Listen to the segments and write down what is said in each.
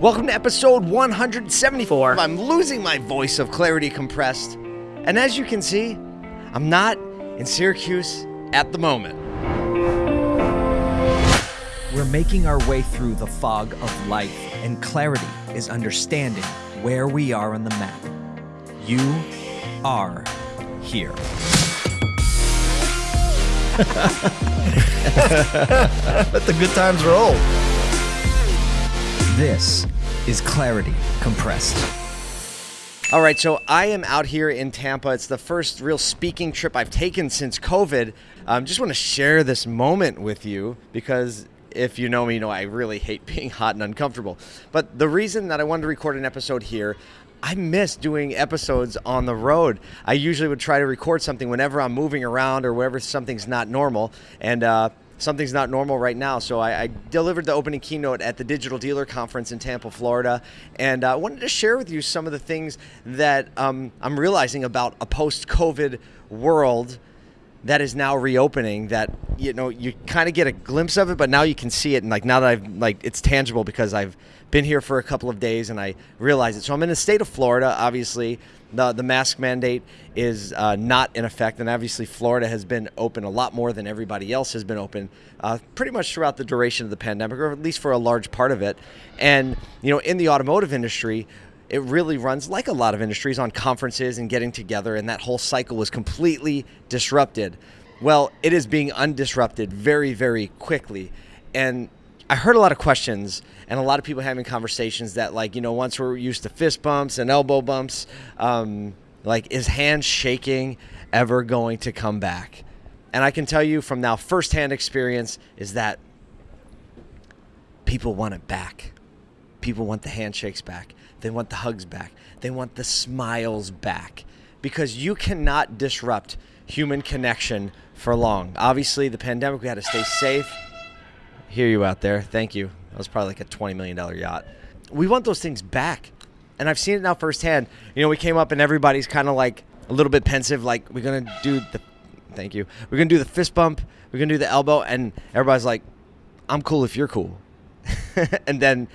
Welcome to episode 174. I'm losing my voice of clarity compressed. And as you can see, I'm not in Syracuse at the moment. We're making our way through the fog of life, and clarity is understanding where we are on the map. You are here. Let the good times roll. This is Clarity Compressed. All right, so I am out here in Tampa. It's the first real speaking trip I've taken since COVID. Um, just want to share this moment with you because if you know me, you know I really hate being hot and uncomfortable. But the reason that I wanted to record an episode here, I miss doing episodes on the road. I usually would try to record something whenever I'm moving around or wherever something's not normal. And uh, something's not normal right now. So I, I, delivered the opening keynote at the Digital Dealer Conference in Tampa, Florida, and I uh, wanted to share with you some of the things that um, I'm realizing about a post-COVID world that is now reopening that you know you kind of get a glimpse of it but now you can see it and like now that I've like it's tangible because I've been here for a couple of days and I realize it. So I'm in the state of Florida obviously. The the mask mandate is uh, not in effect and obviously Florida has been open a lot more than everybody else has been open uh, pretty much throughout the duration of the pandemic or at least for a large part of it. And you know in the automotive industry it really runs like a lot of industries on conferences and getting together, and that whole cycle was completely disrupted. Well, it is being undisrupted very, very quickly. And I heard a lot of questions and a lot of people having conversations that, like, you know, once we're used to fist bumps and elbow bumps, um, like, is handshaking ever going to come back? And I can tell you from now firsthand experience is that people want it back. People want the handshakes back. They want the hugs back. They want the smiles back because you cannot disrupt human connection for long. Obviously, the pandemic, we had to stay safe. Hear you out there. Thank you. That was probably like a $20 million yacht. We want those things back. And I've seen it now firsthand. You know, we came up and everybody's kind of like a little bit pensive, like, we're going to do the, thank you. We're going to do the fist bump. We're going to do the elbow. And everybody's like, I'm cool if you're cool. and then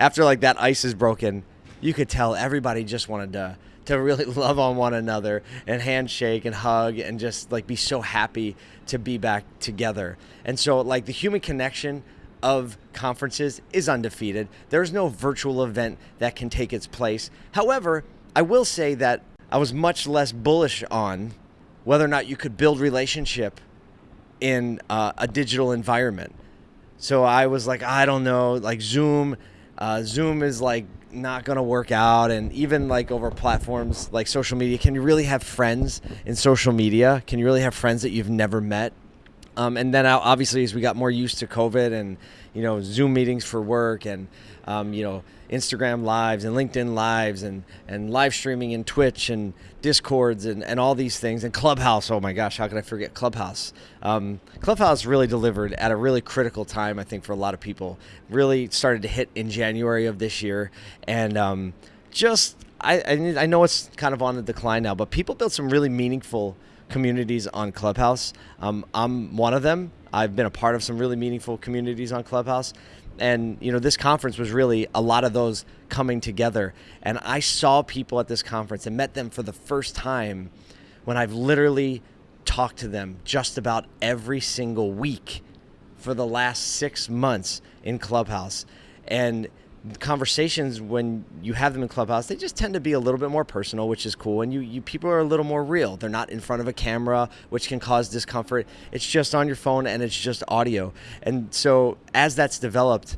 after like that ice is broken, you could tell everybody just wanted to to really love on one another and handshake and hug and just like be so happy to be back together. And so like the human connection of conferences is undefeated. There's no virtual event that can take its place. However, I will say that I was much less bullish on whether or not you could build relationship in uh, a digital environment. So I was like, I don't know, like Zoom. Uh, Zoom is like not to work out and even like over platforms like social media can you really have friends in social media? Can you really have friends that you've never met um, and then obviously as we got more used to covid and you know zoom meetings for work and um, you know instagram lives and linkedin lives and and live streaming and twitch and discords and, and all these things and clubhouse. Oh my gosh how could i forget clubhouse? Um, clubhouse really delivered at a really critical time i think for a lot of people. Really started to hit in january of this year. And um, just I, I know it's kind of on the decline now but people built some really meaningful communities on clubhouse. Um, i'm one of them. I've been a part of some really meaningful communities on clubhouse. And you know this conference was really a lot of those coming together. And i saw people at this conference and met them for the first time when i've literally talked to them just about every single week for the last six months in clubhouse. And conversations when you have them in clubhouse they just tend to be a little bit more personal which is cool and you, you people are a little more real. They're not in front of a camera which can cause discomfort. It's just on your phone and it's just audio. And so as that's developed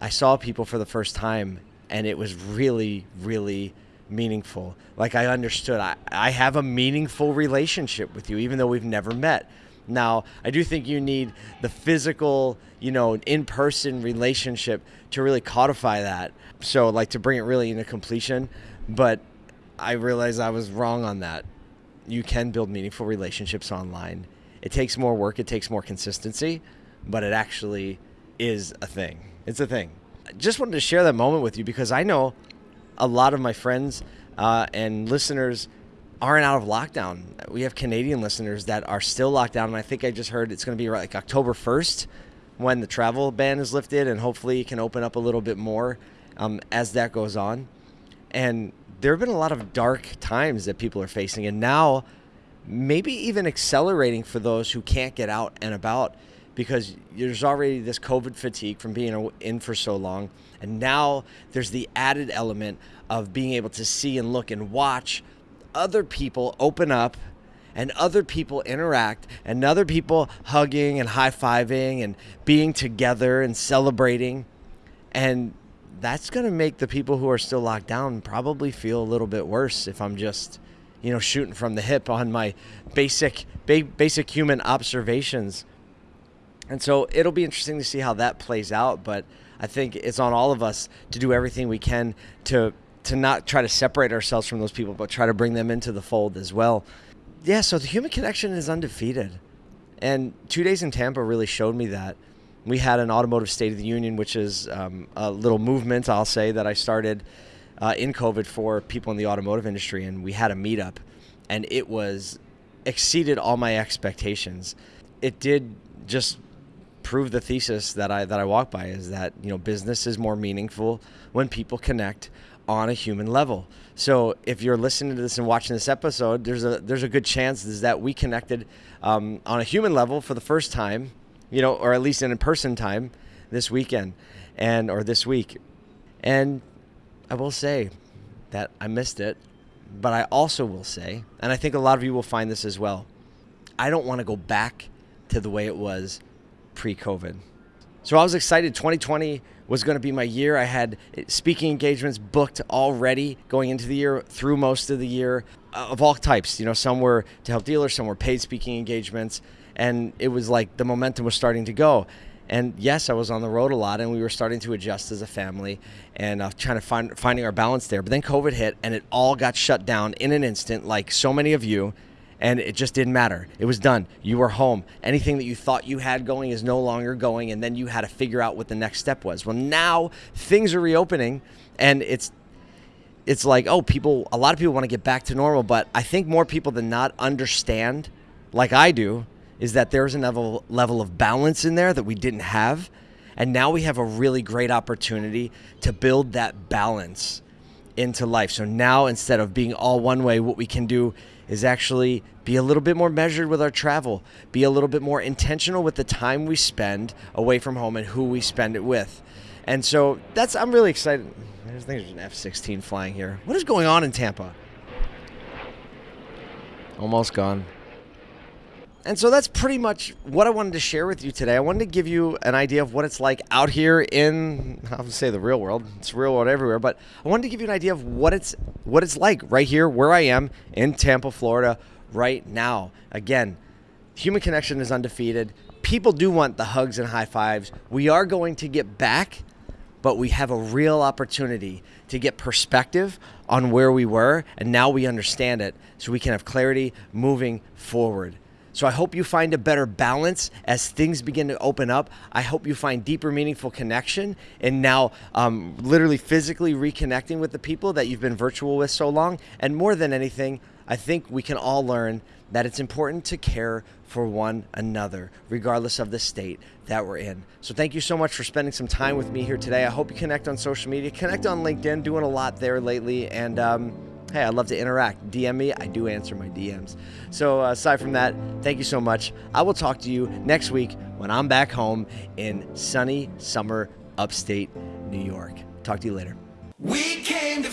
i saw people for the first time and it was really really meaningful. Like i understood i, I have a meaningful relationship with you even though we've never met now, I do think you need the physical, you know, in person relationship to really codify that. So, like, to bring it really into completion. But I realized I was wrong on that. You can build meaningful relationships online. It takes more work, it takes more consistency, but it actually is a thing. It's a thing. I just wanted to share that moment with you because I know a lot of my friends uh, and listeners aren't out of lockdown. We have Canadian listeners that are still locked down, and I think I just heard it's going to be like October 1st when the travel ban is lifted, and hopefully it can open up a little bit more. um, as that goes on. And there have been a lot of dark times that people are facing, and now maybe even accelerating for those who can't get out and about because there's already this COVID fatigue from being in for so long. And now there's the added element of being able to see and look and watch other people open up and other people interact and other people hugging and high fiving and being together and celebrating. And that's going to make the people who are still locked down probably feel a little bit worse if I'm just, you know, shooting from the hip on my basic ba- basic human observations. And so it'll be interesting to see how that plays out, but I think it's on all of us to do everything we can to to not try to separate ourselves from those people, but try to bring them into the fold as well. Yeah, so the human connection is undefeated. And two days in Tampa really showed me that we had an automotive State of the Union, which is um, a little movement, I'll say, that I started uh, in COVID for people in the automotive industry. And we had a meetup, and it was exceeded all my expectations. It did just prove the thesis that I that I walk by is that you know business is more meaningful when people connect on a human level. So if you're listening to this and watching this episode, there's a there's a good chance is that we connected um, on a human level for the first time you know, or at least an in-person time this weekend and or this week. And I will say that I missed it, but I also will say, and I think a lot of you will find this as well. I don't want to go back to the way it was pre-COVID. So I was excited 2020 was going to be my year. I had speaking engagements booked already going into the year, through most of the year, uh, of all types. You know, some were to help dealers, some were paid speaking engagements and it was like the momentum was starting to go. And yes, I was on the road a lot, and we were starting to adjust as a family and uh, trying to find finding our balance there. But then COVID hit, and it all got shut down in an instant, like so many of you. And it just didn't matter. It was done. You were home. Anything that you thought you had going is no longer going, and then you had to figure out what the next step was. Well, now things are reopening, and it's it's like oh, people. A lot of people want to get back to normal, but I think more people than not understand, like I do, is that there's a level level of balance in there that we didn't have, and now we have a really great opportunity to build that balance into life. So now instead of being all one way, what we can do is actually be a little bit more measured with our travel, be a little bit more intentional with the time we spend away from home and who we spend it with. And so that's I'm really excited. There's, there's an F-16 flying here. What is going on in Tampa? Almost gone. And so that's pretty much what I wanted to share with you today. I wanted to give you an idea of what it's like out here in I would say the real world. It's real world everywhere, but I wanted to give you an idea of what it's what it's like right here where I am in Tampa, Florida right now. Again, human connection is undefeated. People do want the hugs and high fives. We are going to get back, but we have a real opportunity to get perspective on where we were and now we understand it so we can have clarity moving forward. So I hope you find a better balance as things begin to open up. I hope you find deeper, meaningful connection and now um, literally physically reconnecting with the people that you've been virtual with so long. And more than anything, I think we can all learn that it's important to care for one another, regardless of the state that we're in. So, thank you so much for spending some time with me here today. I hope you connect on social media, connect on LinkedIn, doing a lot there lately. And, um, hey, I'd love to interact. DM me. I do answer my DMs. So, uh, aside from that, thank you so much. I will talk to you next week when I'm back home in sunny summer upstate New York. Talk to you later. We came to